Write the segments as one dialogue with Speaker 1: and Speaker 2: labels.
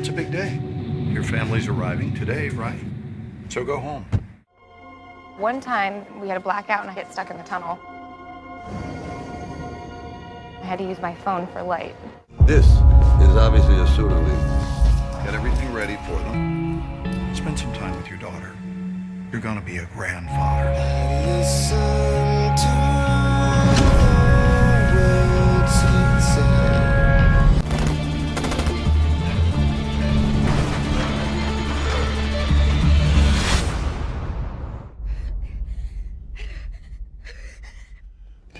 Speaker 1: It's a big day. Your family's arriving today, right? So go home.
Speaker 2: One time, we had a blackout and I get stuck in the tunnel. I had to use my phone for light.
Speaker 3: This is obviously a pseudo lead.
Speaker 1: Get everything ready for them. Spend some time with your daughter. You're gonna be a grandfather.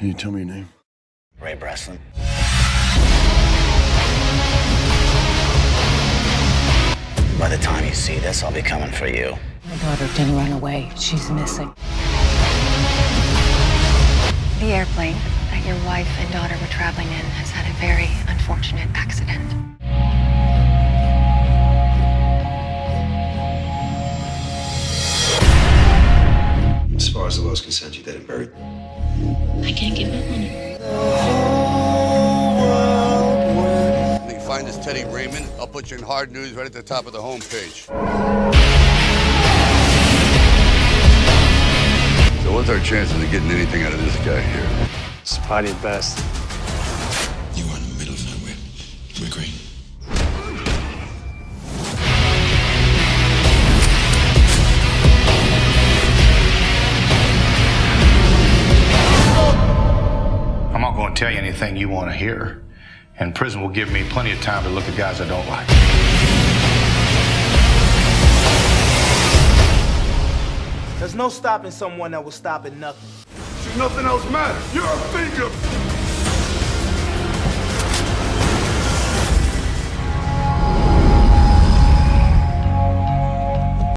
Speaker 3: Can you tell me your name?
Speaker 4: Ray Breslin. By the time you see this, I'll be coming for you.
Speaker 5: My daughter didn't run away. She's missing.
Speaker 6: The airplane that your wife and daughter were traveling in has had a very unfortunate
Speaker 7: As far as the law's concerned, you're dead and buried.
Speaker 6: I can't give up on you.
Speaker 8: When you find this Teddy Raymond, I'll put you in hard news right at the top of the homepage. So what's our chances of getting anything out of this guy here?
Speaker 9: It's probably the best.
Speaker 7: You are in the middle of nowhere. You agree?
Speaker 10: Going to tell you anything you want to hear. And prison will give me plenty of time to look at guys I don't like.
Speaker 11: There's no stopping someone that will stop at nothing.
Speaker 8: See, nothing else matters. You're a finger.